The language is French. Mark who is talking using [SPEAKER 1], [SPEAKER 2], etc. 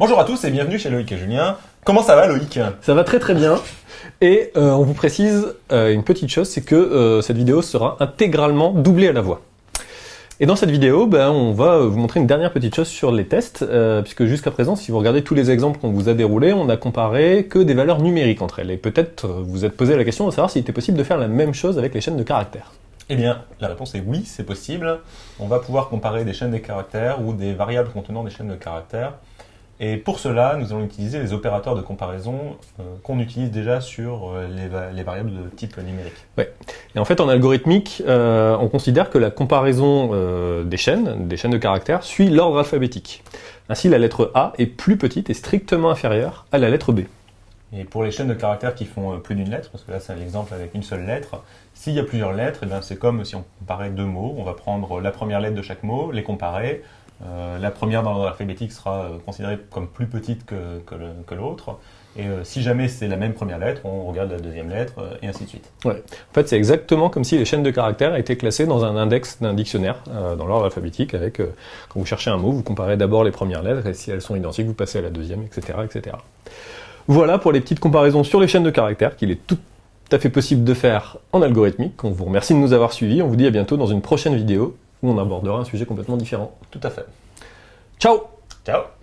[SPEAKER 1] Bonjour à tous et bienvenue chez Loïc et Julien. Comment ça va Loïc?
[SPEAKER 2] Ça va très très bien. Et euh, on vous précise euh, une petite chose, c'est que euh, cette vidéo sera intégralement doublée à la voix. Et dans cette vidéo, ben, on va vous montrer une dernière petite chose sur les tests, puisque jusqu'à présent, si vous regardez tous les exemples qu'on vous a déroulés, on a comparé que des valeurs numériques entre elles. Et peut-être vous vous êtes posé la question de savoir s'il était possible de faire la même chose avec les chaînes de caractères.
[SPEAKER 1] Eh bien, la réponse est oui, c'est possible. On va pouvoir comparer des chaînes de caractères ou des variables contenant des chaînes de caractères et pour cela, nous allons utiliser les opérateurs de comparaison euh, qu'on utilise déjà sur euh, les, variables de type numérique.
[SPEAKER 2] Ouais. Et en fait, en algorithmique, euh, on considère que la comparaison des chaînes, des chaînes de caractères, suit l'ordre alphabétique. Ainsi, la lettre A est plus petite et strictement inférieure à la lettre B.
[SPEAKER 1] Et pour les chaînes de caractères qui font plus d'une lettre, parce que là c'est un exemple avec une seule lettre, s'il y a plusieurs lettres, eh c'est comme si on comparait deux mots. On va prendre la première lettre de chaque mot, les comparer, euh, la première dans l'ordre alphabétique sera euh, considérée comme plus petite que, l'autre. Et euh, si jamais c'est la même première lettre, on regarde la deuxième lettre, et ainsi de suite.
[SPEAKER 2] Ouais. En fait, c'est exactement comme si les chaînes de caractères étaient classées dans un index d'un dictionnaire, dans l'ordre alphabétique, avec, quand vous cherchez un mot, vous comparez d'abord les premières lettres, et si elles sont identiques, vous passez à la deuxième, etc. etc. Voilà pour les petites comparaisons sur les chaînes de caractères, qu'il est tout à fait possible de faire en algorithmique. On vous remercie de nous avoir suivis, on vous dit à bientôt dans une prochaine vidéo où on abordera un sujet complètement différent.
[SPEAKER 1] Tout à fait.
[SPEAKER 2] Ciao
[SPEAKER 1] Ciao